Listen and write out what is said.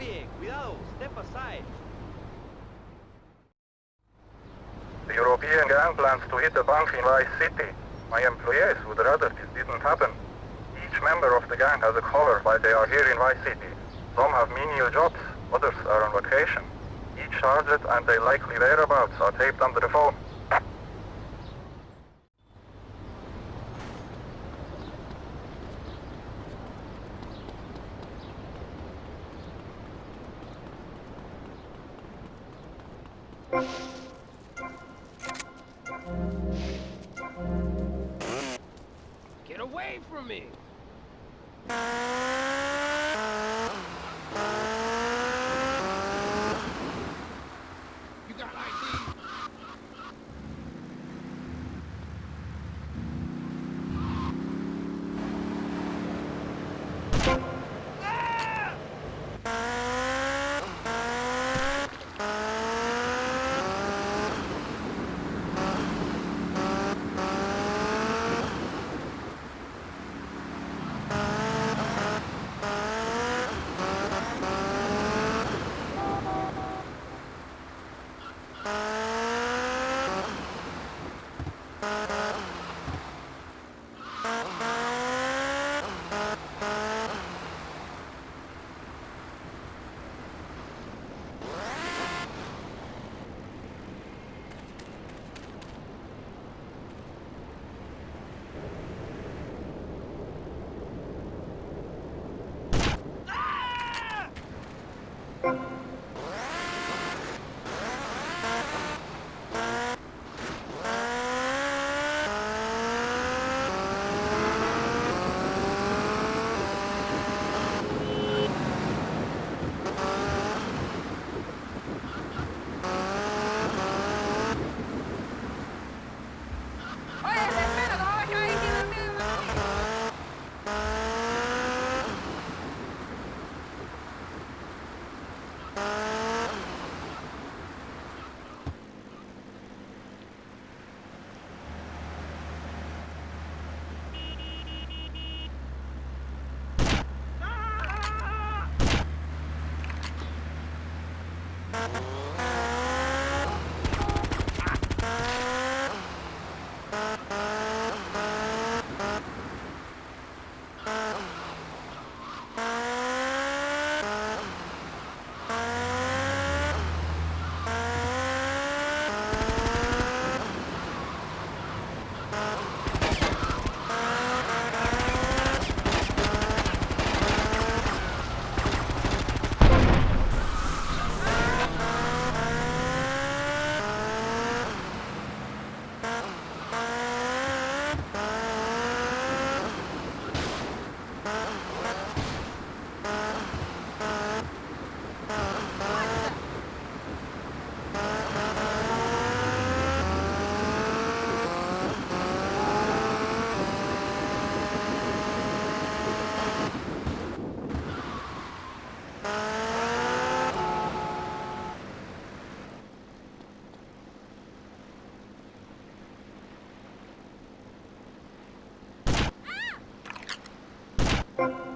Oye, cuidado, step aside. The European gang plans to hit a bank in Vice City. My employees would rather this didn't happen. Each member of the gang has a collar while they are here in Vice City. Some have menial jobs, others are on vacation. Each target and their likely whereabouts are taped under the phone. Get away from me! Uh-huh.